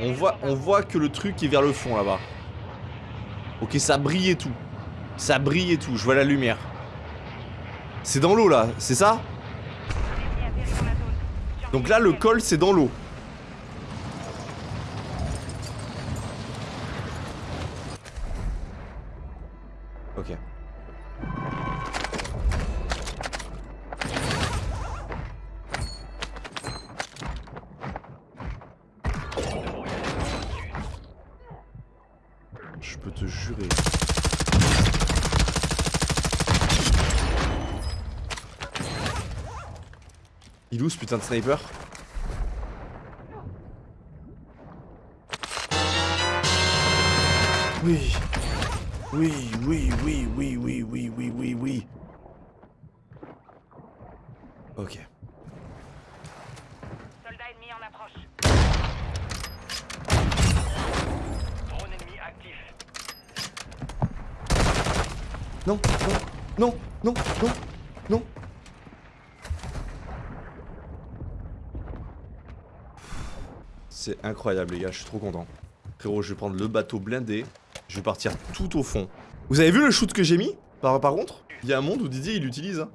On voit, que le truc est vers le fond là-bas. Ok, ça brille et tout. Ça brille et tout, je vois la lumière. C'est dans l'eau là, c'est ça? Donc là, le col, c'est dans l'eau. Ok. Il est où ce putain de sniper? Oui. Oui, oui, oui, oui, oui, oui, oui, oui, oui. Ok. Soldat ennemi en approche. Drone ennemi actif. Non, non, non, non, non, non. C'est incroyable les gars, je suis trop content. Frérot, je vais prendre le bateau blindé. Je vais partir tout au fond. Vous avez vu le shoot que j'ai mis par, contre? Il y a un monde où Didier il l'utilise. Hein.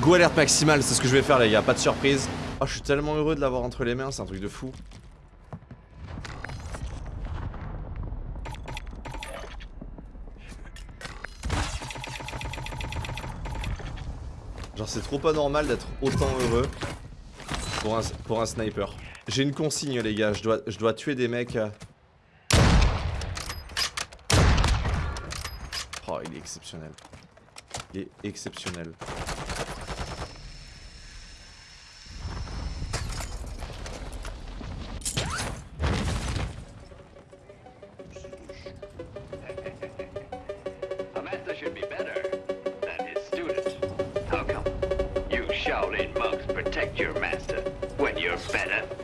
Go alerte maximale, c'est ce que je vais faire les gars, pas de surprise. Oh, je suis tellement heureux de l'avoir entre les mains, c'est un truc de fou. Genre c'est trop pas normal d'être autant heureux pour un sniper. J'ai une consigne les gars, je dois, je dois tuer des mecs. euh. Oh il est exceptionnel. Il est exceptionnel. Shaolin monks protect your master when you're better.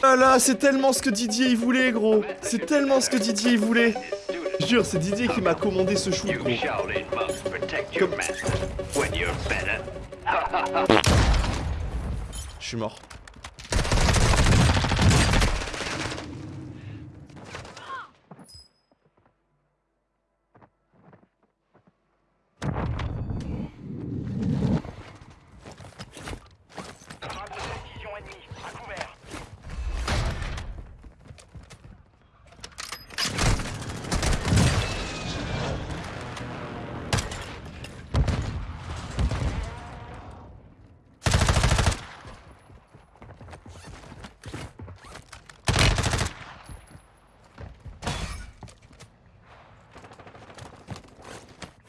Ah là, c'est tellement ce que Didier il voulait gros. C'est tellement ce que Didier il voulait jure, c'est Didier qui m'a commandé ce shoot, Je suis mort.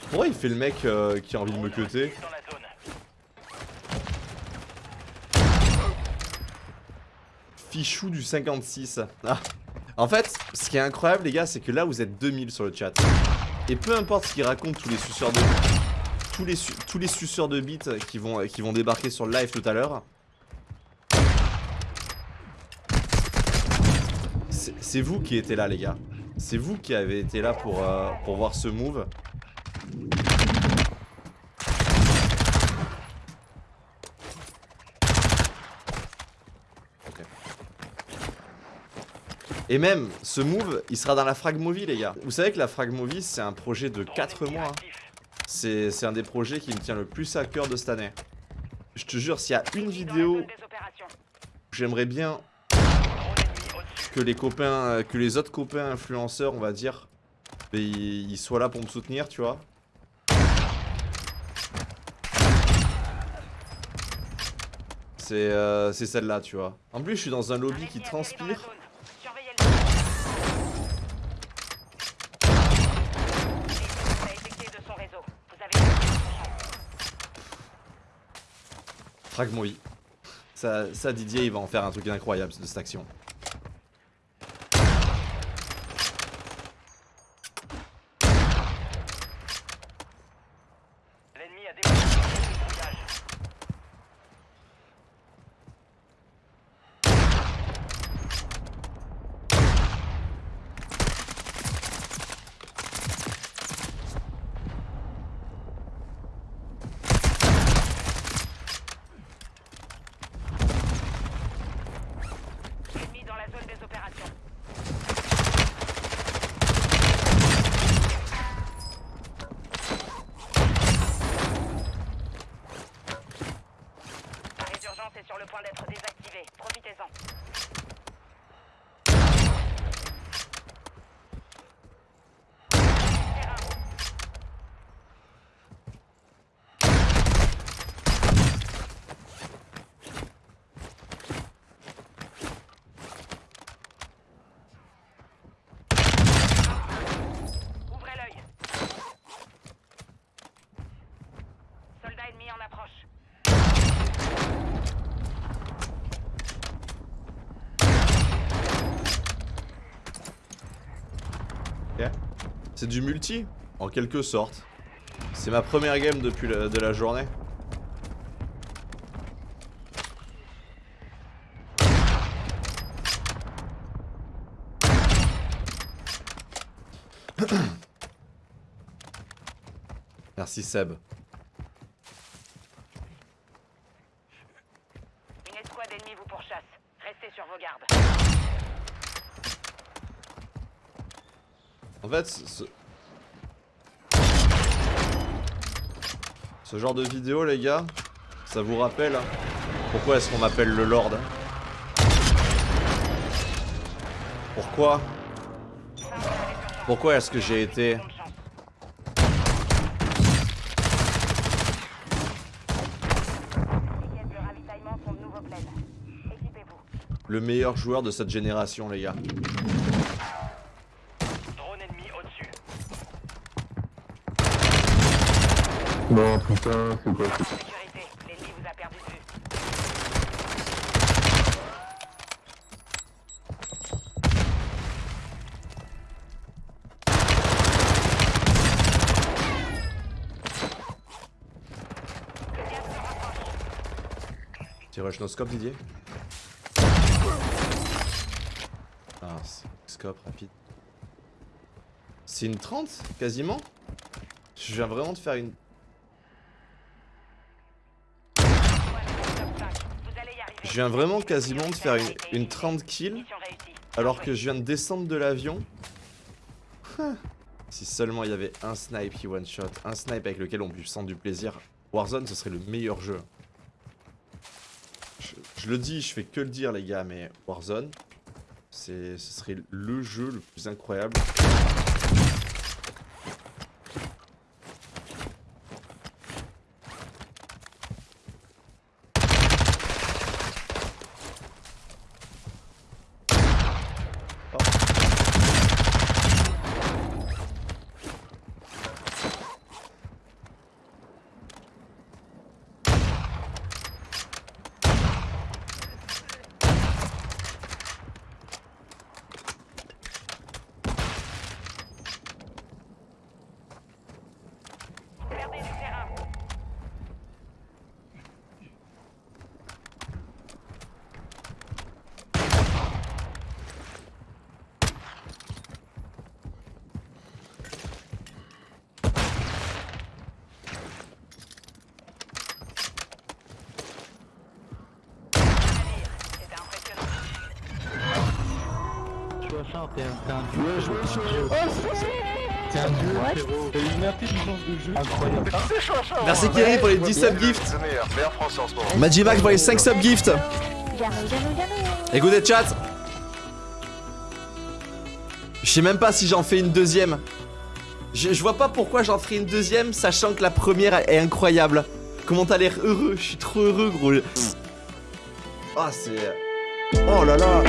Pourquoi il fait le mec euh, qui a envie de me cuter. Fichou du 56. Ah. En fait, ce qui est incroyable les gars, c'est que là vous êtes 2000 sur le chat. Et peu importe ce qu'ils racontent tous les suceurs de tous tous les suceurs de bits qui vont débarquer sur le live tout à l'heure. C'est vous qui étiez là les gars. C'est vous qui avez été là pour, euh, pour voir ce move. Et même, ce move, il sera dans la frag movie, les gars. Vous savez que la frag movie, c'est un projet de 4 mois. hein. C'est un des projets qui me tient le plus à cœur de cette année. Je te jure, s'il y a une vidéo j'aimerais bien que les copains, euh, que les autres copains influenceurs, on va dire, ben, ils soient là pour me soutenir, tu vois. C'est euh, celle-là, tu vois. En plus, je suis dans un lobby qui transpire. Fragment Ça, ça, Didier, il va en faire un truc incroyable de cette action. Sur le point d'être désactivé. Profitez-en. Terrain. Ouvrez l'œil. Soldat ennemi en approche. Ok. C'est du multi, en quelque sorte. C'est ma première game depuis la- de la journée. Merci Seb. Une escouade ennemie vous pourchasse. Restez sur vos gardes. En ce... Genre de vidéo, les gars, ça vous rappelle hein, pourquoi est-ce qu'on m'appelle le Lord hein Pourquoi Pourquoi est-ce que j'ai été le meilleur joueur de cette génération, les gars Drone ennemi au-dessus. Non, putain, c'est quoi ça Sécurité. L'ennemi vous a perdu de vue. Petit rush no scope, Didier Ah, c'est- scope rapide. C'est une 30 Quasiment? Je viens vraiment de faire une... Je viens vraiment quasiment de faire une, une 30 kills alors que je viens de descendre de l'avion. si seulement il y avait un snipe qui one shot, un snipe avec lequel on puisse prendre du plaisir, Warzone ce serait le meilleur jeu. Je, je le dis, je fais que le dire les gars, mais Warzone, ce serait le jeu le plus incroyable. T'es un, dieu. t'es un dieu. Frérot. Une incroyable. Merci Kerry pour les 10 subgifts. Magimac pour les 5 subgifts. Écoutez chat. Je sais même pas si j'en fais une deuxième. Je, vois pas pourquoi j'en ferai une deuxième, sachant que la première est incroyable. Comment t'as l'air heureux? Je suis trop heureux, gros. Ah, c'est. Oh là là